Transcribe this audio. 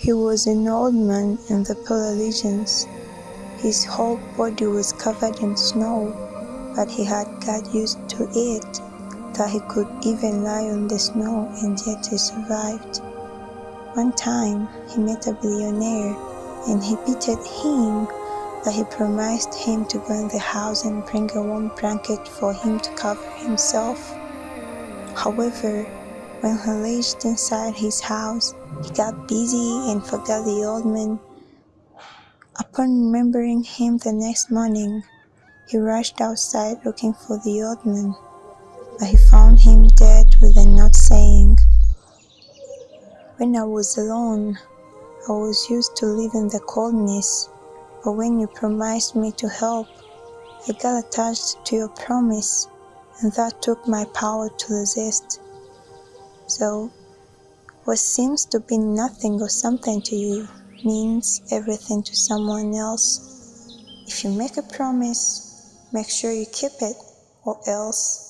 He was an old man in the polar regions. His whole body was covered in snow, but he had got used to it that he could even lie on the snow and yet he survived. One time he met a billionaire and he pitied him that he promised him to go in the house and bring a warm blanket for him to cover himself. However, when he reached inside his house, he got busy and forgot the old man. Upon remembering him the next morning, he rushed outside looking for the old man, but he found him dead with a note saying, When I was alone, I was used to live in the coldness, but when you promised me to help, I got attached to your promise, and that took my power to resist. So, what seems to be nothing or something to you means everything to someone else. If you make a promise, make sure you keep it, or else